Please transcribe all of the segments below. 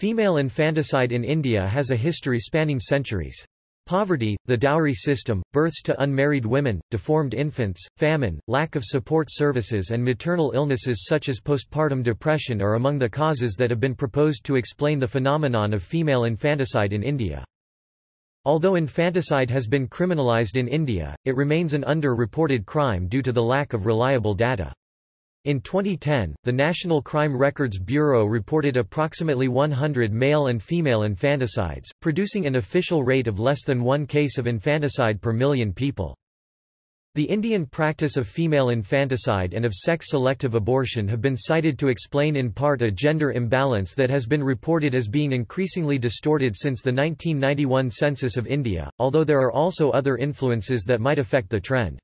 Female infanticide in India has a history spanning centuries. Poverty, the dowry system, births to unmarried women, deformed infants, famine, lack of support services and maternal illnesses such as postpartum depression are among the causes that have been proposed to explain the phenomenon of female infanticide in India. Although infanticide has been criminalized in India, it remains an under-reported crime due to the lack of reliable data. In 2010, the National Crime Records Bureau reported approximately 100 male and female infanticides, producing an official rate of less than one case of infanticide per million people. The Indian practice of female infanticide and of sex-selective abortion have been cited to explain in part a gender imbalance that has been reported as being increasingly distorted since the 1991 census of India, although there are also other influences that might affect the trend.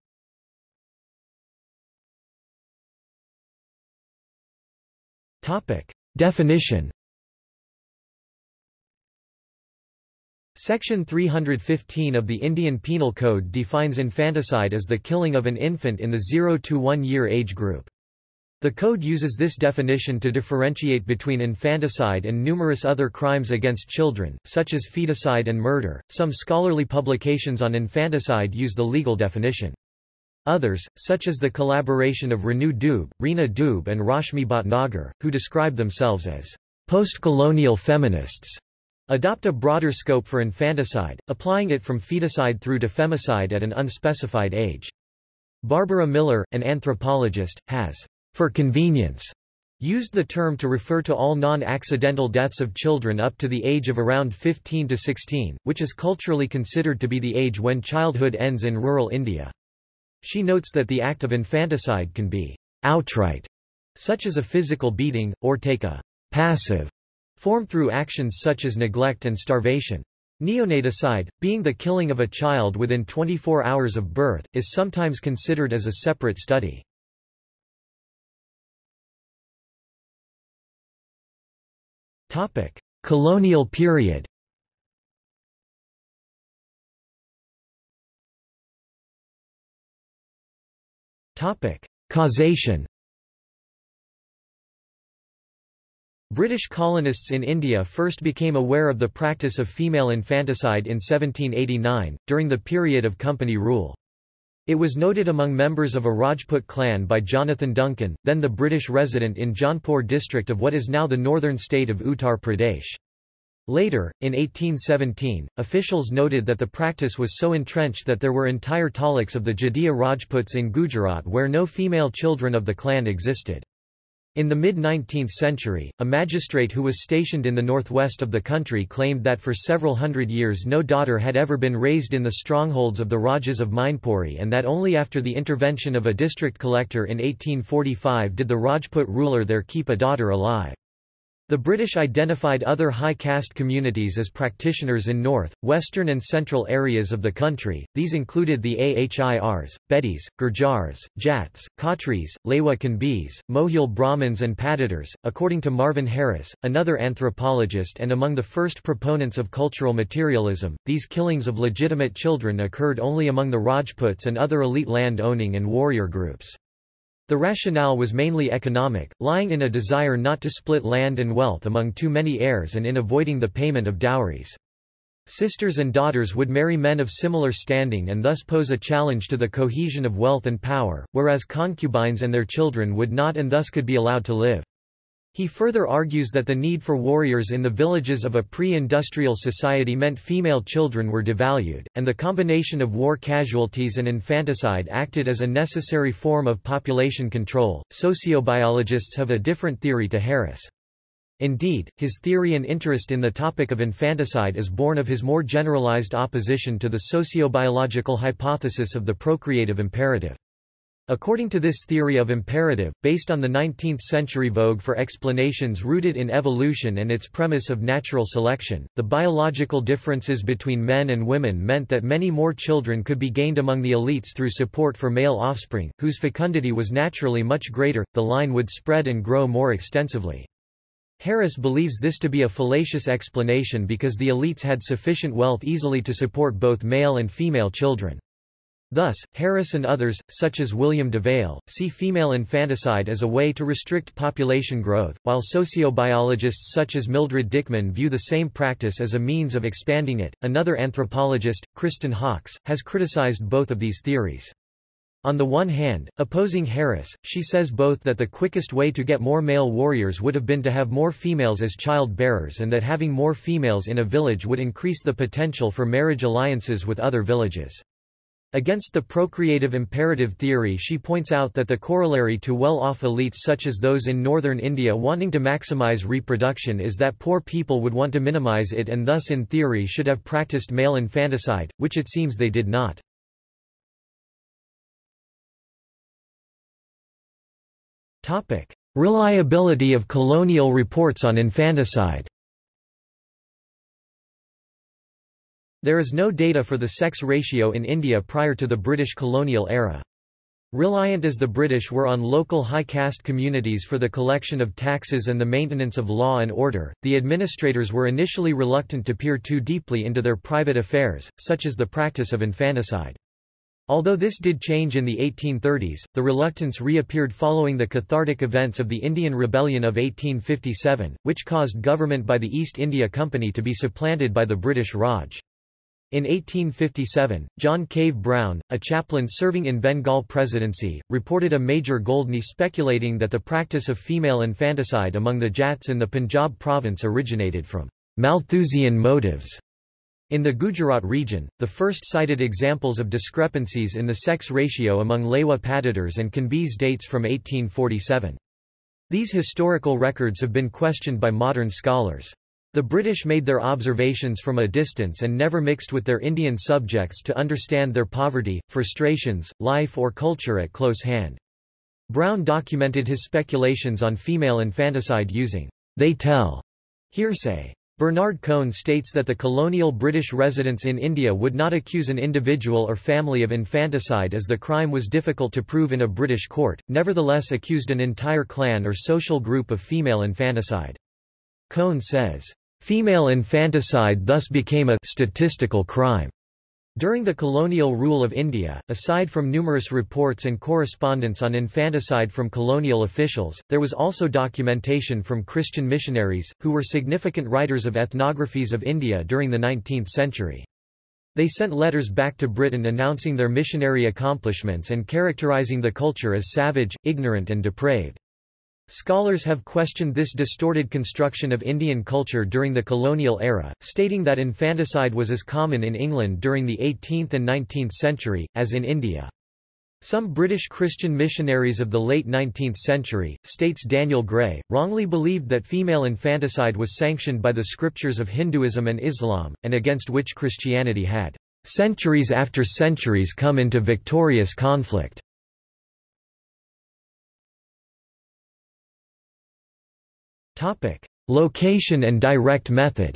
Definition Section 315 of the Indian Penal Code defines infanticide as the killing of an infant in the 0 to 1 year age group. The code uses this definition to differentiate between infanticide and numerous other crimes against children, such as feticide and murder. Some scholarly publications on infanticide use the legal definition. Others, such as the collaboration of Renu Dube, Reena Dube and Rashmi Bhatnagar, who describe themselves as post-colonial feminists, Adopt a broader scope for infanticide, applying it from feticide through to femicide at an unspecified age. Barbara Miller, an anthropologist, has, for convenience, used the term to refer to all non-accidental deaths of children up to the age of around 15 to 16, which is culturally considered to be the age when childhood ends in rural India. She notes that the act of infanticide can be outright, such as a physical beating, or take a passive form through actions such as neglect and starvation. Neonaticide, being the killing of a child within 24 hours of birth, is sometimes considered as a separate study. Colonial period Causation British colonists in India first became aware of the practice of female infanticide in 1789, during the period of company rule. It was noted among members of a Rajput clan by Jonathan Duncan, then the British resident in Jaunpur district of what is now the northern state of Uttar Pradesh. Later, in 1817, officials noted that the practice was so entrenched that there were entire talukas of the Jadeja Rajputs in Gujarat where no female children of the clan existed. In the mid-19th century, a magistrate who was stationed in the northwest of the country claimed that for several hundred years no daughter had ever been raised in the strongholds of the Rajas of Mainpuri and that only after the intervention of a district collector in 1845 did the Rajput ruler there keep a daughter alive. The British identified other high caste communities as practitioners in north, western and central areas of the country, these included the Ahirs, Bedis, Gurjars, Jats, Khatris, Lewa Kanbis, Mohil Brahmins and Patidars. According to Marvin Harris, another anthropologist and among the first proponents of cultural materialism, these killings of legitimate children occurred only among the Rajputs and other elite land-owning and warrior groups. The rationale was mainly economic, lying in a desire not to split land and wealth among too many heirs and in avoiding the payment of dowries. Sisters and daughters would marry men of similar standing and thus pose a challenge to the cohesion of wealth and power, whereas concubines and their children would not and thus could be allowed to live. He further argues that the need for warriors in the villages of a pre-industrial society meant female children were devalued, and the combination of war casualties and infanticide acted as a necessary form of population control. Sociobiologists have a different theory to Harris. Indeed, his theory and interest in the topic of infanticide is born of his more generalized opposition to the sociobiological hypothesis of the procreative imperative. According to this theory of imperative, based on the 19th-century vogue for explanations rooted in evolution and its premise of natural selection, the biological differences between men and women meant that many more children could be gained among the elites through support for male offspring, whose fecundity was naturally much greater, the line would spread and grow more extensively. Harris believes this to be a fallacious explanation because the elites had sufficient wealth easily to support both male and female children. Thus, Harris and others, such as William Divale, see female infanticide as a way to restrict population growth, while sociobiologists such as Mildred Dickemann view the same practice as a means of expanding it. Another anthropologist, Kristen Hawkes, has criticized both of these theories. On the one hand, opposing Harris, she says both that the quickest way to get more male warriors would have been to have more females as child-bearers and that having more females in a village would increase the potential for marriage alliances with other villages. Against the procreative imperative theory she points out that the corollary to well-off elites such as those in northern India wanting to maximize reproduction is that poor people would want to minimize it and thus in theory should have practiced male infanticide, which it seems they did not. Reliability of colonial reports on infanticide There is no data for the sex ratio in India prior to the British colonial era. Reliant as the British were on local high caste communities for the collection of taxes and the maintenance of law and order, the administrators were initially reluctant to peer too deeply into their private affairs, such as the practice of infanticide. Although this did change in the 1830s, the reluctance reappeared following the cathartic events of the Indian Rebellion of 1857, which caused government by the East India Company to be supplanted by the British Raj. In 1857, John Cave Brown, a chaplain serving in Bengal presidency, reported a major Goldney speculating that the practice of female infanticide among the Jats in the Punjab province originated from Malthusian motives. In the Gujarat region, the first cited examples of discrepancies in the sex ratio among Lewa Patidars and Kanbis dates from 1847. These historical records have been questioned by modern scholars. The British made their observations from a distance and never mixed with their Indian subjects to understand their poverty, frustrations, life or culture at close hand. Brown documented his speculations on female infanticide using they tell hearsay. Bernard Cohn states that the colonial British residents in India would not accuse an individual or family of infanticide as the crime was difficult to prove in a British court, nevertheless accused an entire clan or social group of female infanticide. Cohn says, "...female infanticide thus became a statistical crime." During the colonial rule of India, aside from numerous reports and correspondence on infanticide from colonial officials, there was also documentation from Christian missionaries, who were significant writers of ethnographies of India during the 19th century. They sent letters back to Britain announcing their missionary accomplishments and characterizing the culture as savage, ignorant and depraved. Scholars have questioned this distorted construction of Indian culture during the colonial era, stating that infanticide was as common in England during the 18th and 19th century, as in India. Some British Christian missionaries of the late 19th century, states Daniel Gray, wrongly believed that female infanticide was sanctioned by the scriptures of Hinduism and Islam, and against which Christianity had, centuries after centuries come into victorious conflict. Topic: Location and direct method.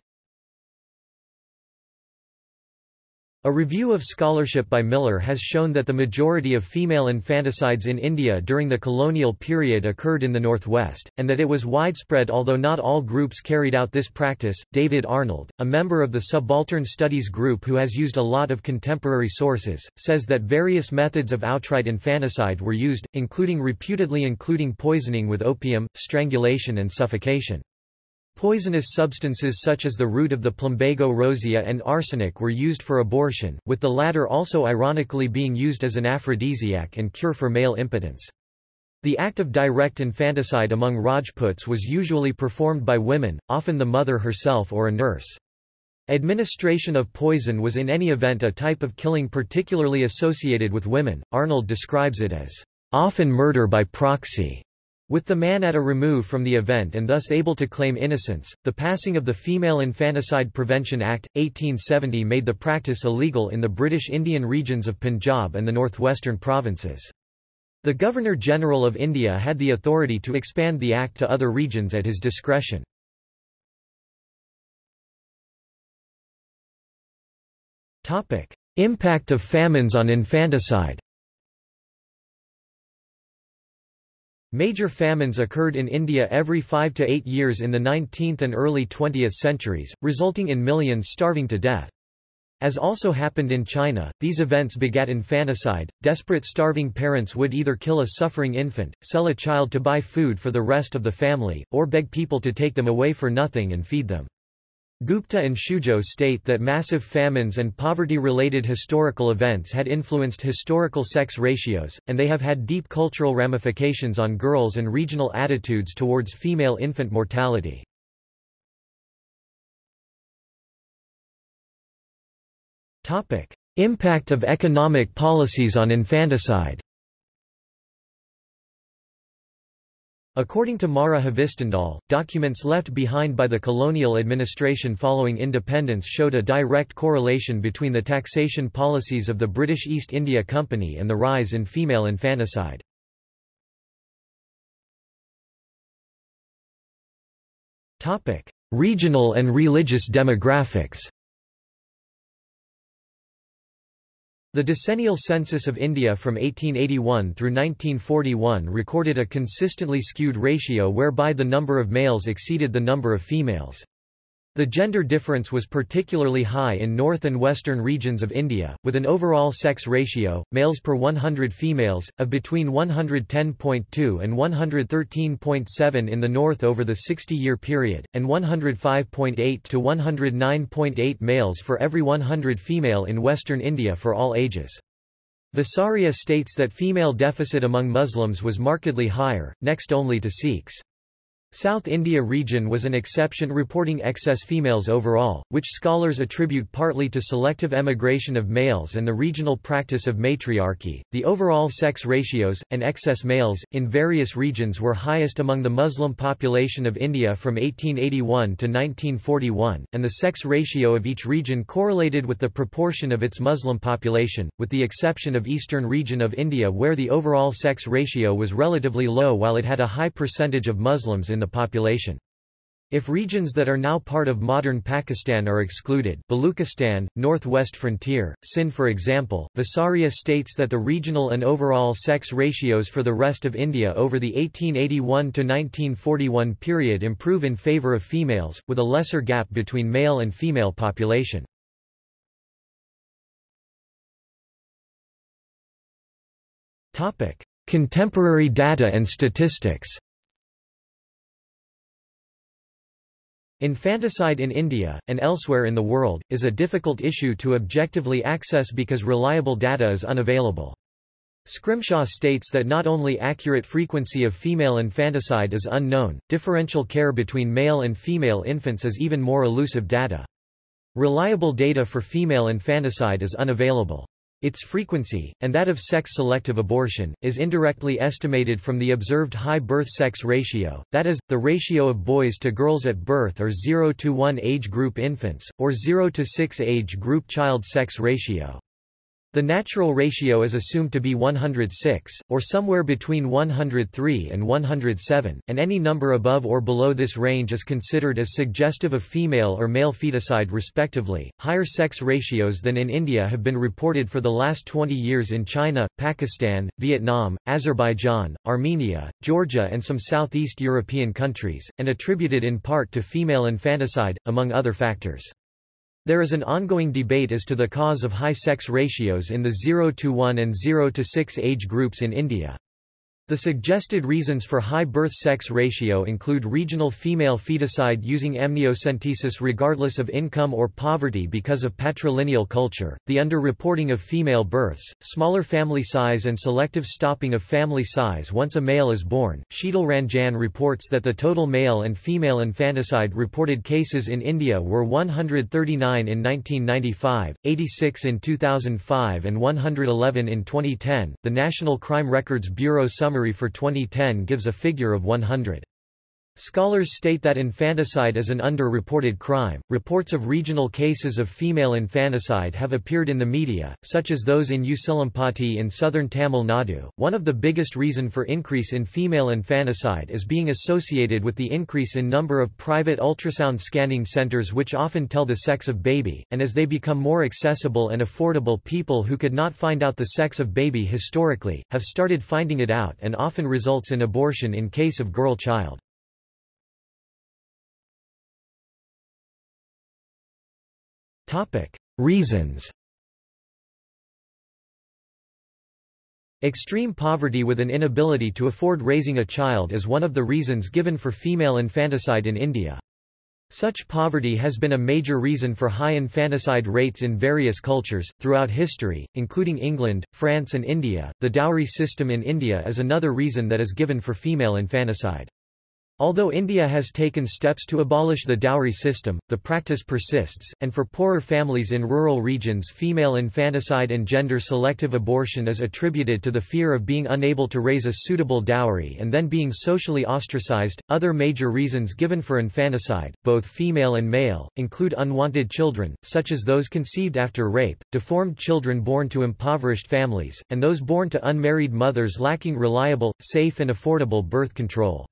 A review of scholarship by Miller has shown that the majority of female infanticides in India during the colonial period occurred in the northwest, and that it was widespread although not all groups carried out this practice. David Arnold, a member of the Subaltern Studies group who has used a lot of contemporary sources, says that various methods of outright infanticide were used, including reputedly including poisoning with opium, strangulation and suffocation. Poisonous substances such as the root of the plumbago rosea and arsenic were used for abortion, with the latter also ironically being used as an aphrodisiac and cure for male impotence. The act of direct infanticide among Rajputs was usually performed by women, often the mother herself or a nurse. Administration of poison was in any event a type of killing particularly associated with women. Arnold describes it as often murder by proxy. With the man at a remove from the event and thus able to claim innocence, the passing of the Female Infanticide Prevention Act, 1870 made the practice illegal in the British Indian regions of Punjab and the northwestern provinces. The Governor-General of India had the authority to expand the act to other regions at his discretion. Impact of famines on infanticide Major famines occurred in India every five to eight years in the 19th and early 20th centuries, resulting in millions starving to death. As also happened in China, these events begat infanticide. Desperate starving parents would either kill a suffering infant, sell a child to buy food for the rest of the family, or beg people to take them away for nothing and feed them. Gupta and Shuzhuo state that massive famines and poverty-related historical events had influenced historical sex ratios, and they have had deep cultural ramifications on girls and regional attitudes towards female infant mortality. Impact of economic policies on infanticide According to Mara Hvistendahl, documents left behind by the colonial administration following independence showed a direct correlation between the taxation policies of the British East India Company and the rise in female infanticide. Regional and religious demographics The decennial census of India from 1881 through 1941 recorded a consistently skewed ratio whereby the number of males exceeded the number of females. The gender difference was particularly high in north and western regions of India, with an overall sex ratio, males per 100 females, of between 110.2 and 113.7 in the north over the 60-year period, and 105.8 to 109.8 males for every 100 female in western India for all ages. Visaria states that female deficit among Muslims was markedly higher, next only to Sikhs. South India region was an exception reporting excess females overall, which scholars attribute partly to selective emigration of males and the regional practice of matriarchy. The overall sex ratios, and excess males, in various regions were highest among the Muslim population of India from 1881 to 1941, and the sex ratio of each region correlated with the proportion of its Muslim population, with the exception of eastern region of India where the overall sex ratio was relatively low while it had a high percentage of Muslims in the population. If regions that are now part of modern Pakistan are excluded Baluchistan, northwest frontier, Sindh for example, Visaria states that the regional and overall sex ratios for the rest of India over the 1881–1941 period improve in favour of females, with a lesser gap between male and female population. Contemporary data and statistics Infanticide in India, and elsewhere in the world, is a difficult issue to objectively access because reliable data is unavailable. Scrimshaw states that not only accurate frequency of female infanticide is unknown, differential care between male and female infants is even more elusive data. Reliable data for female infanticide is unavailable. Its frequency, and that of sex-selective abortion, is indirectly estimated from the observed high birth-sex ratio, that is, the ratio of boys to girls at birth or 0 to 1 age group infants, or 0 to 6 age group child sex ratio. The natural ratio is assumed to be 106, or somewhere between 103 and 107, and any number above or below this range is considered as suggestive of female or male feticide respectively. Higher sex ratios than in India have been reported for the last 20 years in China, Pakistan, Vietnam, Azerbaijan, Armenia, Georgia and some Southeast European countries, and attributed in part to female infanticide, among other factors. There is an ongoing debate as to the cause of high sex ratios in the 0 to 1 and 0 to 6 age groups in India. The suggested reasons for high birth-sex ratio include regional female feticide using amniocentesis regardless of income or poverty because of patrilineal culture, the underreporting of female births, smaller family size and selective stopping of family size once a male is born. Sheetal Ranjan reports that the total male and female infanticide reported cases in India were 139 in 1995, 86 in 2005 and 111 in 2010. The National Crime Records Bureau summary for 2010 gives a figure of 100. Scholars state that infanticide is an underreported crime. Reports of regional cases of female infanticide have appeared in the media, such as those in Usilampati in southern Tamil Nadu. One of the biggest reason for increase in female infanticide is being associated with the increase in number of private ultrasound scanning centers which often tell the sex of baby, and as they become more accessible and affordable people who could not find out the sex of baby historically, have started finding it out and often results in abortion in case of girl child. Reasons Extreme poverty with an inability to afford raising a child is one of the reasons given for female infanticide in India. Such poverty has been a major reason for high infanticide rates in various cultures, throughout history, including England, France and India. The dowry system in India is another reason that is given for female infanticide. Although India has taken steps to abolish the dowry system, the practice persists, and for poorer families in rural regions female infanticide and gender-selective abortion is attributed to the fear of being unable to raise a suitable dowry and then being socially ostracized. Other major reasons given for infanticide, both female and male, include unwanted children, such as those conceived after rape, deformed children born to impoverished families, and those born to unmarried mothers lacking reliable, safe and affordable birth control.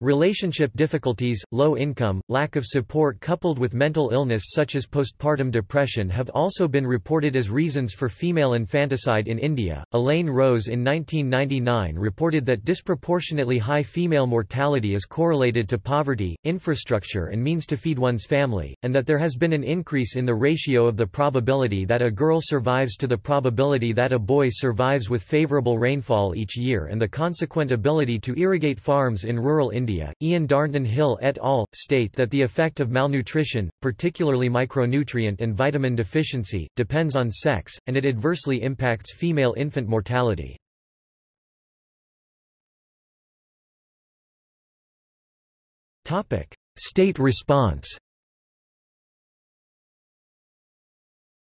Relationship difficulties, low income, lack of support coupled with mental illness such as postpartum depression have also been reported as reasons for female infanticide in India. Elaine Rose in 1999 reported that disproportionately high female mortality is correlated to poverty, infrastructure and means to feed one's family, and that there has been an increase in the ratio of the probability that a girl survives to the probability that a boy survives with favorable rainfall each year and the consequent ability to irrigate farms in rural India Ian Darnton Hill et al. state that the effect of malnutrition, particularly micronutrient and vitamin deficiency, depends on sex, and it adversely impacts female infant mortality. State response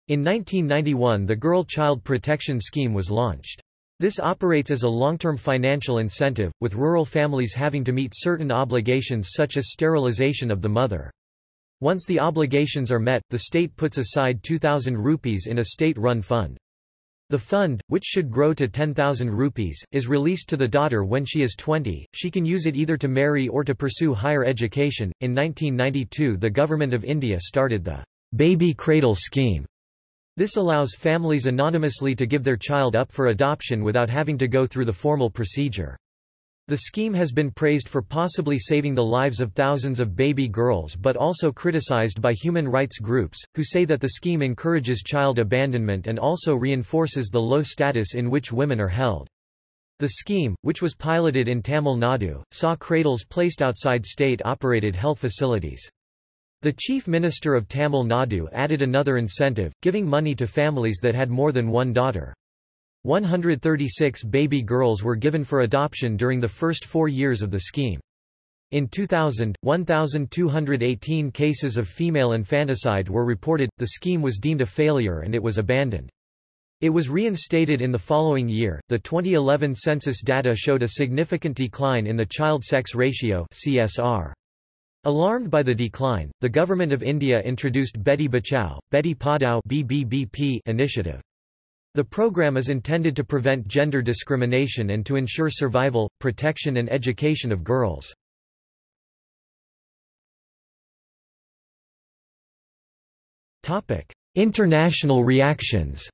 In 1991 the Girl Child Protection Scheme was launched. This operates as a long-term financial incentive, with rural families having to meet certain obligations such as sterilization of the mother. Once the obligations are met, the state puts aside 2,000 rupees in a state-run fund. The fund, which should grow to 10,000 rupees, is released to the daughter when she is 20. She can use it either to marry or to pursue higher education. In 1992, the Government of India started the Baby Cradle Scheme, this allows families anonymously to give their child up for adoption without having to go through the formal procedure. The scheme has been praised for possibly saving the lives of thousands of baby girls but also criticized by human rights groups, who say that the scheme encourages child abandonment and also reinforces the low status in which women are held. The scheme, which was piloted in Tamil Nadu, saw cradles placed outside state-operated health facilities. The Chief Minister of Tamil Nadu added another incentive, giving money to families that had more than one daughter. 136 baby girls were given for adoption during the first four years of the scheme. In 2000, 1,218 cases of female infanticide were reported, the scheme was deemed a failure and it was abandoned. It was reinstated in the following year. The 2011 census data showed a significant decline in the child sex ratio (CSR). Alarmed by the decline, the Government of India introduced Beti Bachao, Beti Padhao BBBP initiative. The program is intended to prevent gender discrimination and to ensure survival, protection and education of girls. International reactions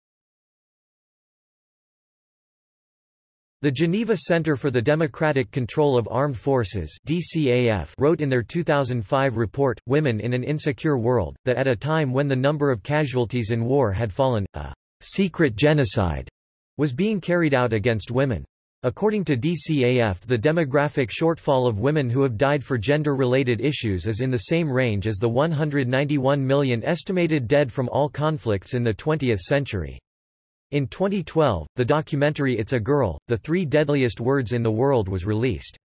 The Geneva Center for the Democratic Control of Armed Forces DCAF wrote in their 2005 report, Women in an Insecure World, that at a time when the number of casualties in war had fallen, a secret genocide was being carried out against women. According to DCAF the demographic shortfall of women who have died for gender-related issues is in the same range as the 191 million estimated dead from all conflicts in the 20th century. In 2012, the documentary It's a Girl, The Three Deadliest Words in the World was released.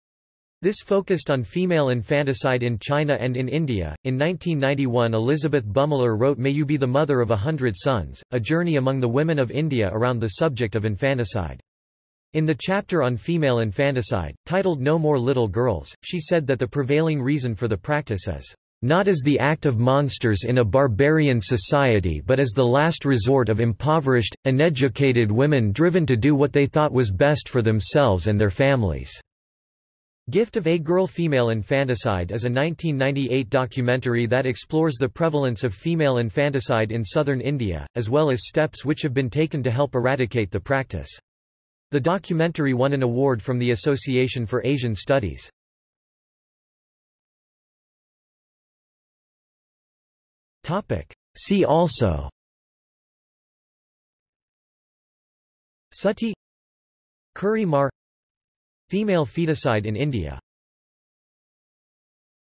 This focused on female infanticide in China and in India. In 1991, Elizabeth Bumiller wrote May You Be the Mother of a Hundred Sons, a journey among the women of India around the subject of infanticide. In the chapter on female infanticide, titled No More Little Girls, she said that the prevailing reason for the practice is not as the act of monsters in a barbarian society but as the last resort of impoverished, uneducated women driven to do what they thought was best for themselves and their families." Gift of a Girl Female Infanticide is a 1998 documentary that explores the prevalence of female infanticide in southern India, as well as steps which have been taken to help eradicate the practice. The documentary won an award from the Association for Asian Studies. Topic. See also. Sati. Kuri Mar. Female feticide in India.